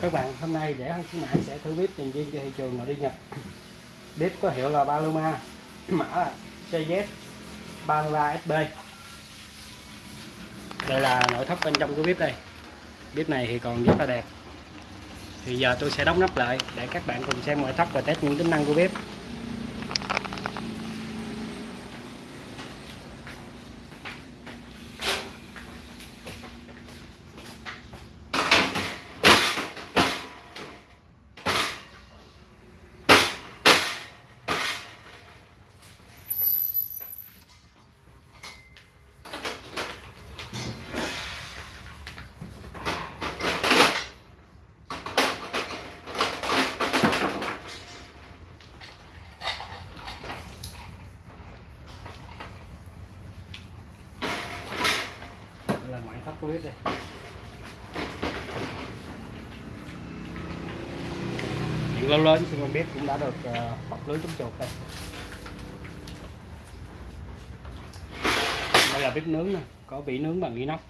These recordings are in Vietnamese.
các bạn, hôm nay để hơn khuyến mãi sẽ thử bếp tiền viên cho thị trường nội đi Nhật. Bếp có hiệu là Paloma, mã là CZ 33SB đây là nội thất bên trong của bếp đây. Bếp này thì còn rất là đẹp. Thì giờ tôi sẽ đóng nắp lại để các bạn cùng xem nội thất và test những tính năng của bếp Đây là ngoại đây lớn thì xung quanh bếp cũng đã được bọc lưới chống chuột đây. Đây là bếp nướng nè, có bị nướng bằng inox.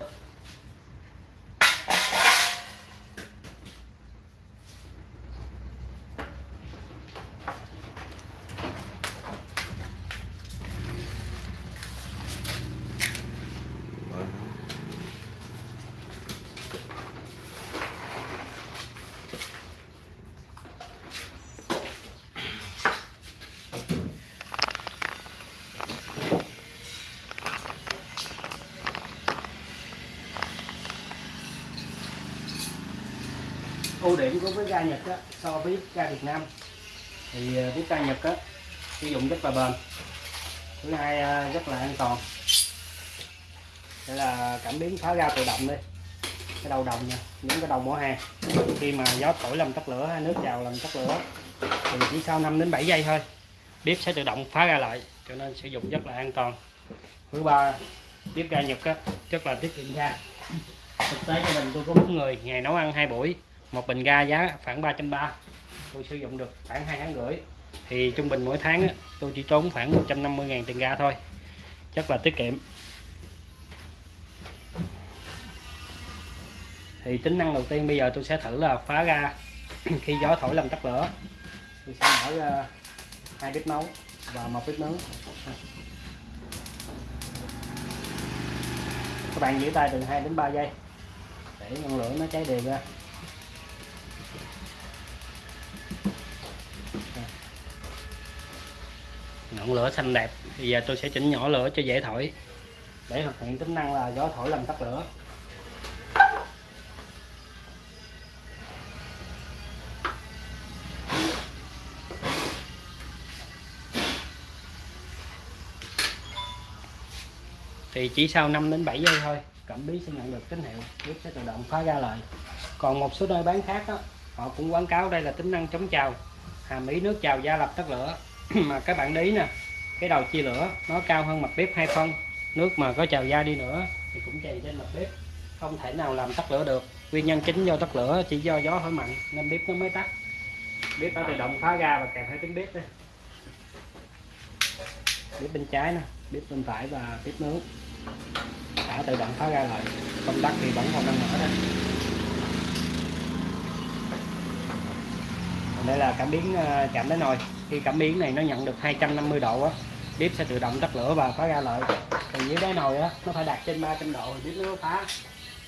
Ưu điểm của với ga Nhật á, so với ga Việt Nam. Thì bếp với ga Nhật á, sử dụng rất là bền. Thứ hai ờ, rất là an toàn. Đây là cảm biến phá ga tự động đây. Cái đầu đồng nha những cái đầu mỏ hàng khi mà gió thổi làm tắt lửa hay nước vào làm tắt lửa thì chỉ sau 5 đến 7 giây thôi bếp sẽ tự động phá ra lại cho nên sử dụng rất là an toàn. Thứ ba bếp ga Nhật á, rất là tiết kiệm ga. Thực tế gia đình tôi có bốn người ngày nấu ăn hai buổi một bình ga giá khoảng 330 tôi sử dụng được khoảng hai tháng rưỡi. Thì trung bình mỗi tháng tôi chỉ tốn khoảng 150.000 tiền ga thôi. Rất là tiết kiệm. Thì tính năng đầu tiên bây giờ tôi sẽ thử là phá ga khi gió thổi làm tắt lửa. Tôi sẽ mở ra hai bếp nấu và một bếp nướng. Các bạn giữ tay từ 2 đến 3 giây để ngọn lửa nó cháy đều ra. Ngọn lửa xanh đẹp. Bây giờ tôi sẽ chỉnh nhỏ lửa cho dễ thổi. Để thực hiện tính năng là gió thổi làm tắt lửa. Thì chỉ sau 5 đến 7 giây thôi cảm biến sẽ nhận được tín hiệu. Bếp sẽ tự động khóa ra lại. Còn một số nơi bán khác đó, họ cũng quảng cáo đây là tính năng chống trào. Hàm ý nước trào da lập tắt lửa. mà các bạn để ý nè, cái đầu chia lửa nó cao hơn mặt bếp hai phân. Nước mà có trào ra đi nữa thì cũng chày trên mặt bếp, không thể nào làm tắt lửa được. Nguyên nhân chính do tắt lửa chỉ do gió thổi mạnh nên bếp nó mới tắt. Bếp đã tự động phá ra và kèm hai tiếng bếp đây. Bếp bên trái nè, bếp bên phải và bếp nướng. Đã tự động phá ra lại công tắc thì vẫn còn đang mở đây đây là cảm biến ờ, chạm đến nồi khi cảm biến này nó nhận được 250 độ á, bếp sẽ tự động tắt lửa và phá ra lại còn dưới đáy nồi á, nó phải đạt trên 300 độ thì bếp nó phá.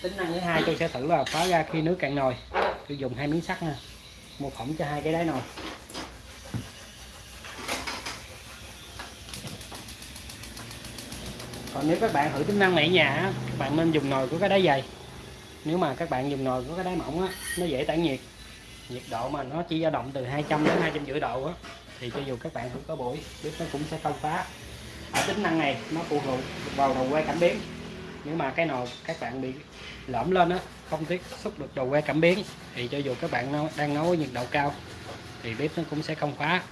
Tính năng thứ hai tôi sẽ thử là phá ra khi nước cạn nồi. Tôi dùng hai miếng sắt nha, một phỏng cho hai cái đáy nồi. Còn nếu các bạn thử tính năng này ở nhà các bạn nên dùng nồi của cái đáy dày. Nếu mà các bạn dùng nồi của cái đáy mỏng á, nó dễ tản nhiệt. Nhiệt độ mà nó chỉ dao động từ 200 đến 250 độ á thì cho dù các bạn không có buổi bếp nó cũng sẽ không phá. Ở tính năng này nó phụ thuộc vào đầu que cảm biến. Nếu mà cái nồi các bạn bị lõm lên á không tiếp xúc được đầu que cảm biến thì cho dù các bạn đang nấu nhiệt độ cao thì bếp nó cũng sẽ không khóa.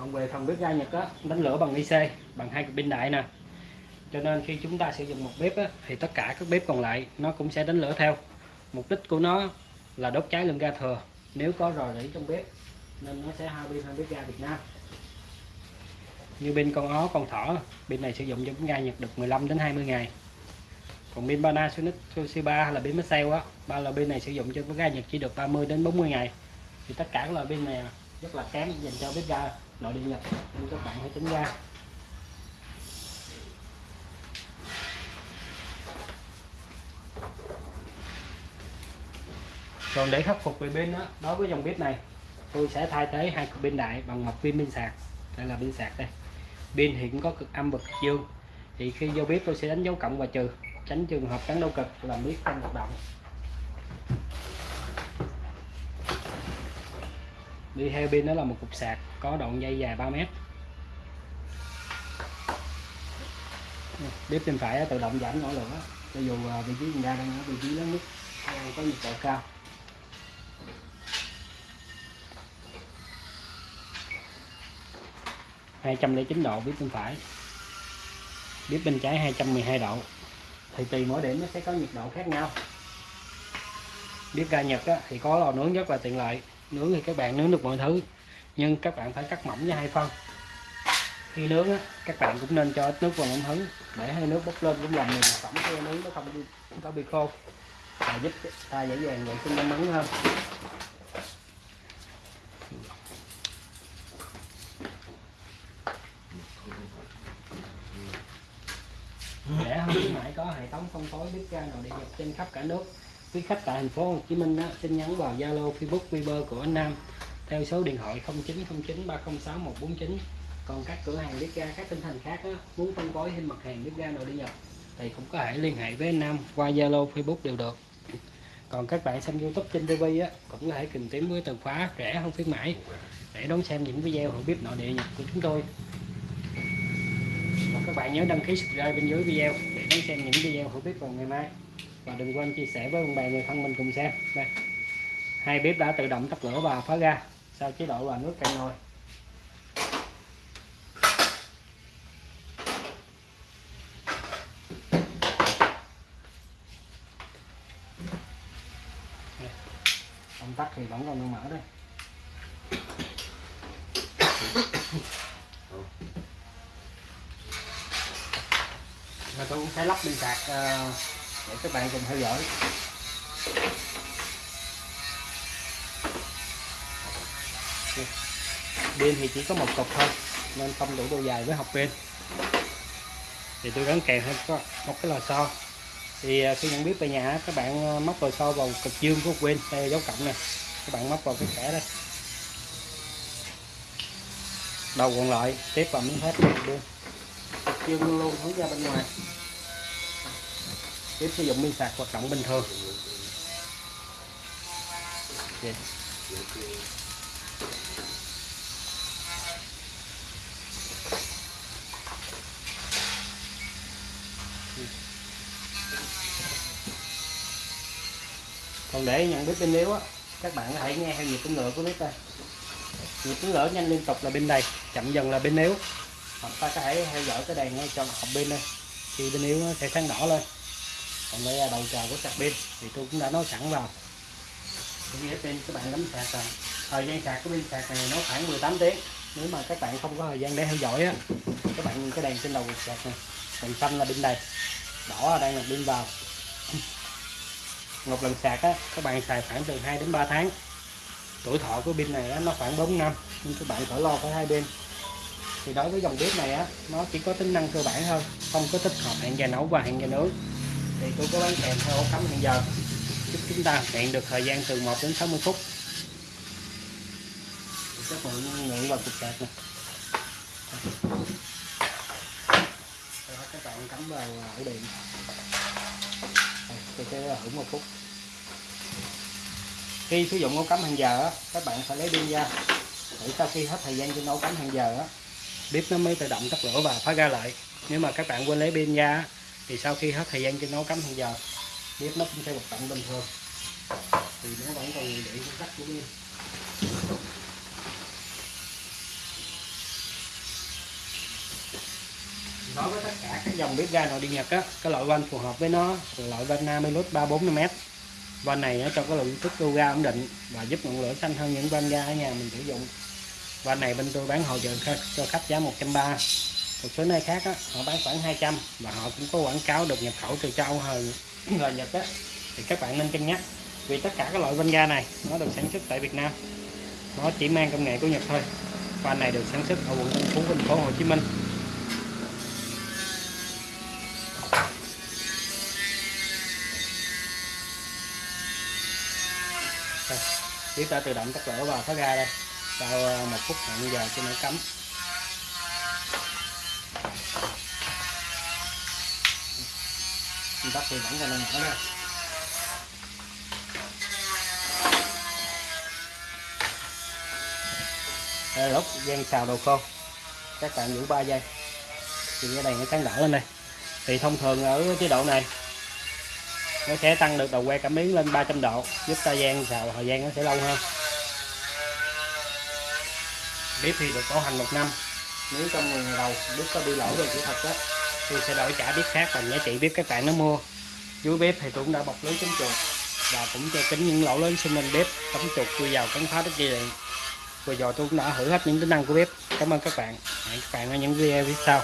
còn về phần bếp ga Nhật á đánh lửa bằng IC bằng hai cục pin đại nè. Cho nên khi chúng ta sử dụng một bếp á, thì tất cả các bếp còn lại nó cũng sẽ đánh lửa theo. Mục đích của nó là đốt cháy lên ga thừa. Nếu có rò rỉ trong bếp, nên nó sẽ hao pin hơn bếp ga Việt Nam. Như pin con ó, con thỏ, pin này sử dụng cho bếp ga Nhật được 15 đến 20 ngày. Còn pin Panasonic, Toshiba hay là pin Maxell á, ba loại pin này sử dụng cho bếp ga Nhật chỉ được 30 đến 40 ngày. Thì tất cả các loại pin này rất là kém dành cho bếp ga nội địa Nhật. Nên các bạn hãy tránh ra còn để khắc phục về pin đó, đối với dòng bếp này tôi sẽ thay thế hai cục pin đại bằng một pin pin sạc. Đây là pin sạc đây. Pin thì cũng có cực âm và cực dương thì khi vô bếp tôi sẽ đánh dấu cộng và trừ tránh trường hợp cắn đâu cực làm bếp không hoạt động. Đi theo pin đó là một cục sạc có đoạn dây dài 3 mét. Bếp bên phải tự động giảm nhỏ lửa. Cho dù à, vị trí ra đang ở vị trí lớn nhất có nhiệt độ cao. Hai trăm lẻ chín độ bếp bên phải. Bếp bên trái 212 độ. Thì tùy mỗi điểm nó sẽ có nhiệt độ khác nhau. Bếp ga Nhật á, thì có lò nướng rất là tiện lợi. Nướng thì các bạn nướng được mọi thứ nhưng các bạn phải cắt mỏng với hai phân. Khi nướng á, các bạn cũng nên cho ít nước vào mỏng hứng để hơi nước bốc lên cũng làm mềm phẩm khi nướng nó không có bị khô. Và giúp ta dễ dàng vệ sinh ống hơn rẻ hơn khuyến mãi có hệ thống phân phối bếp ga nội địa nhập trên khắp cả nước. Quý khách tại thành phố Hồ Chí Minh đó, xin nhắn vào Zalo Facebook Viber của anh Nam. Theo số điện thoại 0909 306 149 còn các cửa hàng bếp ga các tỉnh thành khác đó, muốn phân phối thêm mặt hàng bếp ga nội địa nhập thì cũng có thể liên hệ với anh Nam qua Zalo Facebook đều được. Còn các bạn xem YouTube trên TV á cũng có thể tìm kiếm với từ khóa rẻ không khuyến mãi để đón xem những video hiểu bếp nội địa nhập của chúng tôi. Và các bạn nhớ đăng ký subscribe bên dưới video đón xem những video hữu bếp vào ngày mai. Và đừng quên chia sẻ với bạn bè người thân mình cùng xem. Đây. Hai bếp đã tự động tắt lửa và phá ra sau chế độ là nước cạn nồi. Công tắc thì vẫn còn đang mở đây. Và tôi cũng sẽ lắp pin sạc ờ, để các bạn cùng theo dõi. Pin thì chỉ có một cục thôi, nên không đủ độ dài với học pin. Thì tôi gắn kèm thêm có một cái lò xo. Thì ờ, khi nhận biết về nhà, các bạn ờ, móc lò xo vào cực dương của pin đây dấu cộng này các bạn móc vào cái kẻ đây. Đầu còn lại, tiếp vào miếng thép pin chiên luôn hướng ra bên ngoài. Tiếp sử dụng pin sạc hoạt động bình thường. Okay. còn để nhận biết pin yếu á, các bạn có thể nghe theo nhịp tiếng lửa của bếp đây nhịp tiếng lửa nhanh liên tục là bên đầy chậm dần là bên yếu hoặc ta có thể theo dõi cái đèn ngay trong hộp pin đây. Khi pin yếu nó sẽ sáng đỏ lên. Còn đây là đầu chờ của sạc pin thì tôi cũng đã nói sẵn vào. Nghĩa trên các bạn đánh sạc rồi. Thời gian sạc của pin sạc này nó khoảng 18 tiếng. Nếu mà các bạn không có thời gian để theo dõi á các bạn cái đèn trên đầu sạc này đèn xanh là pin đầy. Đỏ là đang là pin vào. Một lần sạc á các bạn xài khoảng từ 2 đến 3 tháng. Tuổi thọ của pin này á, nó khoảng 4 năm nhưng các bạn khỏi lo phải hai bên thì đối với dòng bếp này á nó chỉ có tính năng cơ bản thôi không có tích hợp hẹn giờ nấu và hẹn giờ nướng. Thì tôi có bán kèm theo ổ cắm hẹn giờ. Giúp chúng ta hẹn được thời gian từ 1 đến 60 phút. Các bạn ngượng vào cục sạc này các bạn cắm vào à, ổ điện. Tôi sẽ hưởng một phút. Khi sử dụng ổ cắm hàng giờ á, các bạn phải lấy pin ra để sau khi hết thời gian trên ổ cắm hàng giờ á, bếp nó mới tự động tắt lửa và phá ra lại. Nếu mà các bạn quên lấy pin ra, thì sau khi hết thời gian cho nấu cắm hàng giờ, bếp nó cũng sẽ hoạt động bình thường. Thì nó vẫn còn để công tắc của pin đối với tất cả các dòng bếp ga nội địa nhật á, cái loại van phù hợp với nó là loại van Namilus 345m van này nó cho cái lượng tích ga ổn định và giúp ngọn lửa xanh hơn những van ga ở nhà mình sử dụng và này bên tôi bán hỗ trợ cho khách giá 130 một số nơi khác á, họ bán khoảng 200 và họ cũng có quảng cáo được nhập khẩu từ châu Âu hơn là Nhật á. Thì các bạn nên cân nhắc vì tất cả các loại van ga này nó được sản xuất tại Việt Nam. Nó chỉ mang công nghệ của Nhật thôi. Van này được sản xuất ở quận Tân Phú thành phố Hồ Chí Minh. Đây, tiếp ta tự động tắt lửa và phá ga đây sau ờ, một phút hẹn giờ cho nó cấm Mình thì vẫn còn đang mở ra Đây là lúc gian xào đồ khô. Các bạn giữ 3 giây. Thì cái này nó sáng đỏ lên đây. Thì thông thường ở chế độ này, nó sẽ tăng được đầu que cảm biến lên 300 độ, giúp ta gian xào thời gian nó sẽ lâu hơn bếp thì được bảo hành một năm. Nếu trong 10 ngày đầu bếp có bị lỗi về kỹ thuật đó. Thì sẽ đổi trả bếp khác bằng giá trị bếp các bạn nó mua. Dưới bếp thì tôi cũng đã bọc lưới chống chuột và cũng che kín những lỗ lớn xung quanh bếp chống chuột chui vào cắn phá đất dây điện vừa rồi tôi cũng đã thử hết những tính năng của bếp. Cảm ơn các bạn. Hẹn các bạn ở những video phía sau